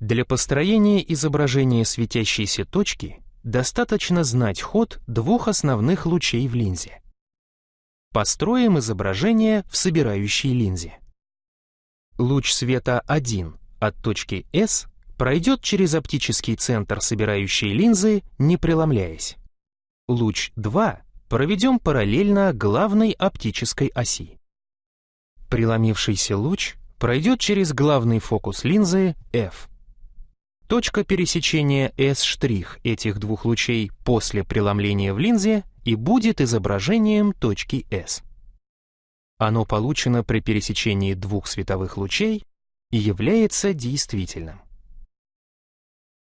Для построения изображения светящейся точки достаточно знать ход двух основных лучей в линзе. Построим изображение в собирающей линзе. Луч света 1 от точки S пройдет через оптический центр собирающей линзы, не преломляясь. Луч 2 проведем параллельно главной оптической оси. Преломившийся луч пройдет через главный фокус линзы F. Точка пересечения S' этих двух лучей после преломления в линзе и будет изображением точки S. Оно получено при пересечении двух световых лучей и является действительным.